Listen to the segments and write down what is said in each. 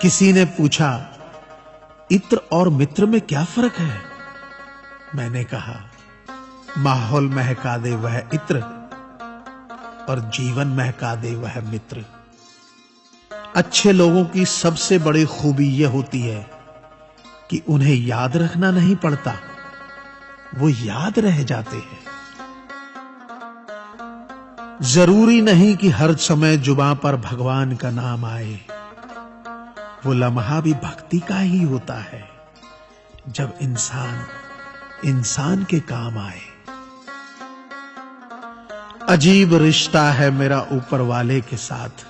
किसी ने पूछा, इत्र और मित्र में क्या फ़र्क है? मैंने कहा, माहौल महका दे वह इत्र और जीवन महका दे वह मित्र। अच्छे लोगों की सबसे बड़ी खूबी यह होती है कि उन्हें याद रखना नहीं पड़ता, वो याद रह जाते हैं। ज़रूरी नहीं कि हर समय जुबा पर भगवान का नाम आए। वो लम्हा भी भक्ति का ही होता है। जब इंसान इंसान के काम आए। अजीब रिश्ता है मेरा ऊपर वाले के साथ।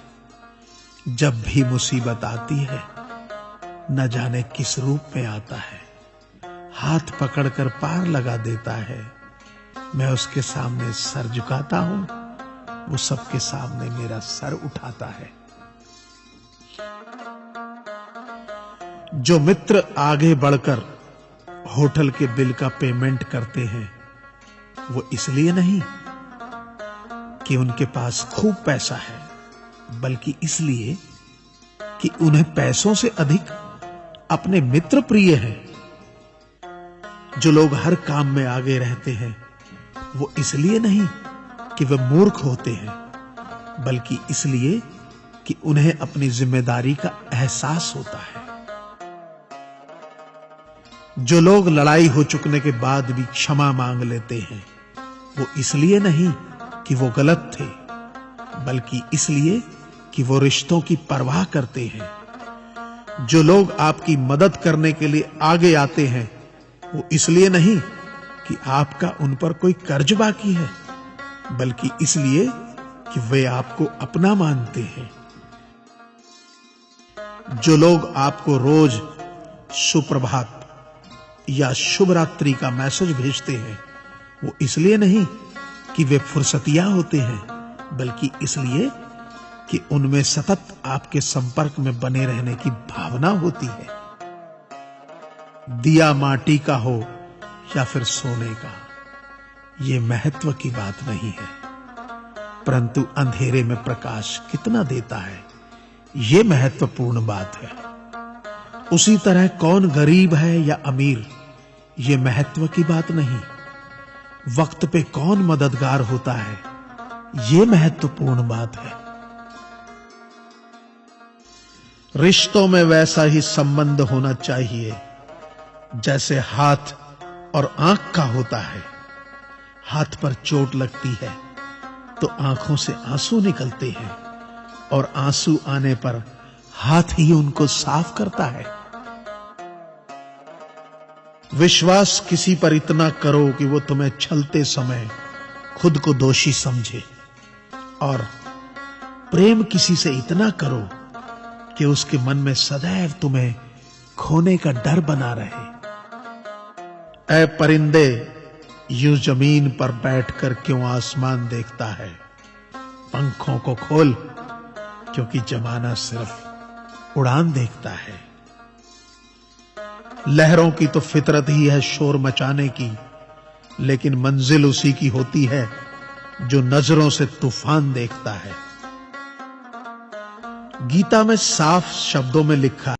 जब भी मुसीबत आती है, न जाने किस रूप में आता है। हाथ पकड़कर पार लगा देता है। मैं उसके सामने सर झुकाता हूँ। वो सबके सामने मेरा सर उठाता है। जो मित्र आगे बढ़कर होटल के बिल का पेमेंट करते हैं, वो इसलिए नहीं कि उनके पास खूब पैसा है, बल्कि इसलिए कि उन्हें पैसों से अधिक अपने मित्र प्रिय हैं। जो लोग हर काम में आगे रहते हैं, वो इसलिए नहीं कि वे मूर्ख होते हैं, बल्कि इसलिए कि उन्हें अपनी ज़िम्मेदारी का एहसास होता है। जो लोग लड़ाई हो चुकने के बाद भी क्षमा मांग लेते हैं, वो इसलिए नहीं कि वो गलत थे, बल्कि इसलिए कि वो रिश्तों की परवाह करते हैं। जो लोग आपकी मदद करने के लिए आगे आते हैं, वो इसलिए नहीं कि आपका उन पर कोई कर्ज बाकी है, बल्कि इसलिए कि वे आपको अपना मानते हैं। जो लोग आपको रोज सुप्रभात या शुभ रात्रि का मैसेज भेजते हैं, वो इसलिए नहीं कि वे फुर्सतिया होते हैं, बल्कि इसलिए कि उनमें सतत आपके संपर्क में बने रहने की भावना होती है। दिया माटी का हो या फिर सोने का यह महत्व की बात नहीं है। परंतु अंधेरे में प्रकाश कितना देता है यह महत्वपूर्ण बात है। उसी तरह कौन गरीब है या अमीर यह महत्व की बात नहीं। वक्त पे कौन मददगार होता है यह महत्वपूर्ण बात है। रिश्तों में वैसा ही संबंध होना चाहिए, जैसे हाथ और आँख का होता है। हाथ पर चोट लगती है तो आँखों से आँसू निकलते हैं। और आँसू आने पर हाथ ही उनको साफ़ करता है। विश्वास किसी पर इतना करो कि वो तुम्हें छलते समय खुद को दोषी समझे। और प्रेम किसी से इतना करो कि उसके मन में सदैव तुम्हें खोने का डर बना रहे। ऐ परिंदे, यूँ ज़मीन पर बैठकर क्यों आसमान देखता है? पंखों को खोल क्योंकि जमाना सिर्फ़ उड़ान देखता है। लहरों की तो फितरत ही है शोर मचाने की, लेकिन मंजिल उसी की होती है जो नज़रों से तूफ़ान देखता है। गीता में साफ़ शब्दों में लिखा